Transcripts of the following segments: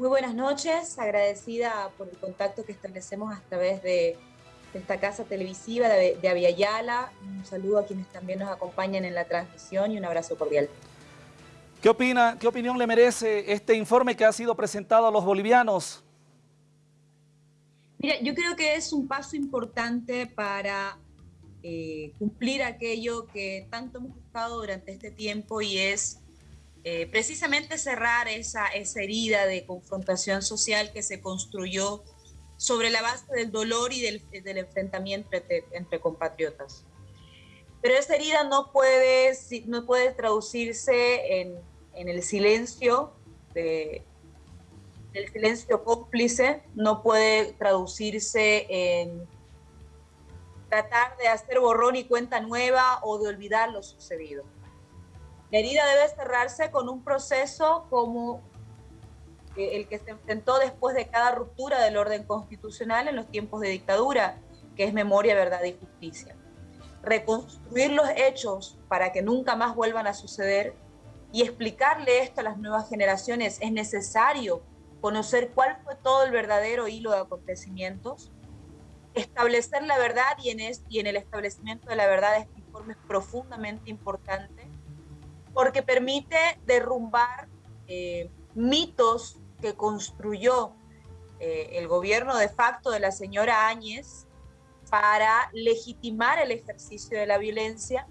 Muy buenas noches, agradecida por el contacto que establecemos a través de, esta casa televisiva de, de Aviala. Un saludo a quienes también nos acompañan en la transmisión y un abrazo cordial. ¿Qué opina, qué opinión le merece este informe que ha sido presentado a los bolivianos? Mira, yo creo que es un paso importante para eh, cumplir aquello que tanto hemos buscado durante este tiempo y es eh, precisamente cerrar esa, esa herida de confrontación social que se construyó sobre la base del dolor y del, enfrentamiento entre, entre, compatriotas. Pero esa herida no puede, no puede traducirse en, en el silencio de, el silencio cómplice no puede traducirse en tratar de hacer borrón y cuenta nueva o de olvidar lo sucedido. La herida debe cerrarse con un proceso como el que se enfrentó después de cada ruptura del orden constitucional en los tiempos de dictadura, que es memoria, verdad y justicia. Reconstruir los hechos para que nunca más vuelvan a suceder y explicarle esto a las nuevas generaciones es necesario conocer cuál fue todo el verdadero hilo de acontecimientos, establecer la verdad y en, y en el establecimiento de la verdad este informe es profundamente importante porque permite derrumbar eh, mitos que construyó eh, el gobierno de facto de la señora Áñez para legitimar el ejercicio de la violencia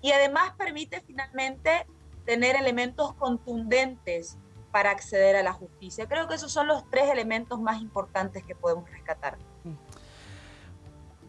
y además permite finalmente tener elementos contundentes para acceder a la justicia. Creo que esos son los tres elementos más importantes que podemos rescatar.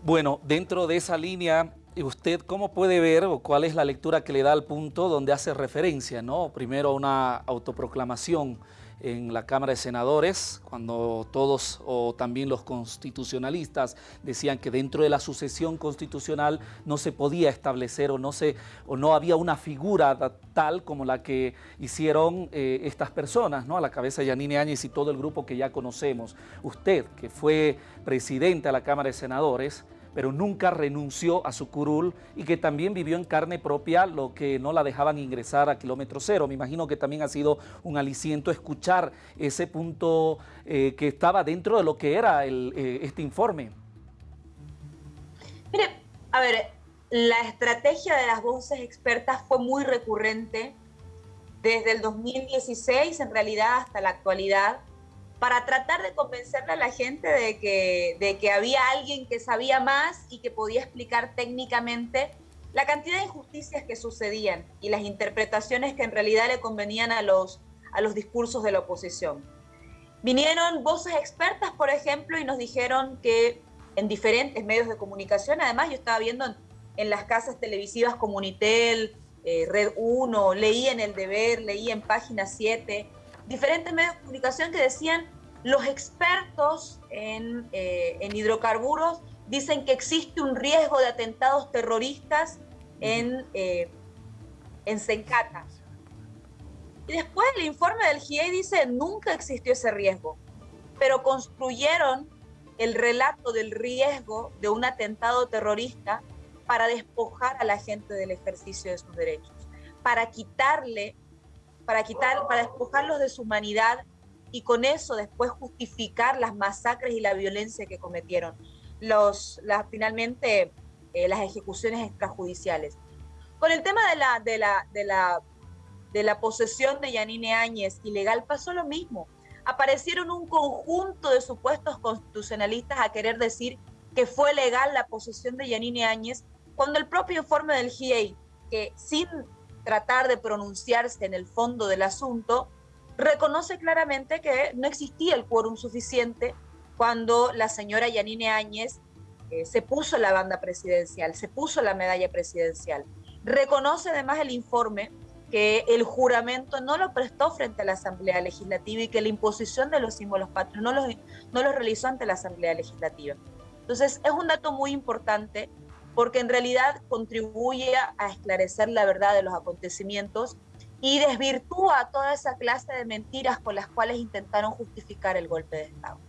Bueno, dentro de esa línea, ¿usted cómo puede ver o cuál es la lectura que le da al punto donde hace referencia, ¿no? Primero una autoproclamación en la Cámara de Senadores, cuando todos o también los constitucionalistas decían que dentro de la sucesión constitucional no se podía establecer o no, se, o no había una figura tal como la que hicieron eh, estas personas, ¿no? a la cabeza de Yanine Áñez y todo el grupo que ya conocemos. Usted, que fue presidente de la Cámara de Senadores, pero nunca renunció a su curul y que también vivió en carne propia lo que no la dejaban ingresar a kilómetro cero. Me imagino que también ha sido un aliciento escuchar ese punto eh, que estaba dentro de lo que era eh, este informe. Mire, a ver, la estrategia de las voces expertas fue muy recurrente desde el 2016 en realidad hasta la actualidad para tratar de convencerle a la gente de que, de que había alguien que sabía más y que podía explicar técnicamente la cantidad de injusticias que sucedían y las interpretaciones que en realidad le convenían a los, a los discursos de la oposición. Vinieron voces expertas, por ejemplo, y nos dijeron que en diferentes medios de comunicación, además yo estaba viendo en, las casas televisivas Comunitel, eh, Red 1, leí en El Deber, leí en Página 7, diferentes medios de comunicación que decían los expertos en, eh, en, hidrocarburos dicen que existe un riesgo de atentados terroristas en, eh, en Sencata. Y después el informe del GIE dice nunca existió ese riesgo, pero construyeron el relato del riesgo de un atentado terrorista para despojar a la gente del ejercicio de sus derechos, para quitarle para quitar, para despojarlos de su humanidad y con eso después justificar las masacres y la violencia que cometieron. Los, las, finalmente eh, las ejecuciones extrajudiciales. Con el tema de la, de la, de la, de la posesión de Yanine Áñez ilegal pasó lo mismo. Aparecieron un conjunto de supuestos constitucionalistas a querer decir que fue legal la posesión de Yanine Áñez, cuando el propio informe del GIEI, que sin tratar de pronunciarse en el fondo del asunto, reconoce claramente que no existía el quórum suficiente cuando la señora Yanine Áñez eh, se puso la banda presidencial, se puso la medalla presidencial. Reconoce además el informe que el juramento no lo prestó frente a la Asamblea Legislativa y que la imposición de los símbolos patrios no los, no los realizó ante la Asamblea Legislativa. Entonces, es un dato muy importante porque en realidad contribuye a esclarecer la verdad de los acontecimientos y desvirtúa toda esa clase de mentiras con las cuales intentaron justificar el golpe de Estado.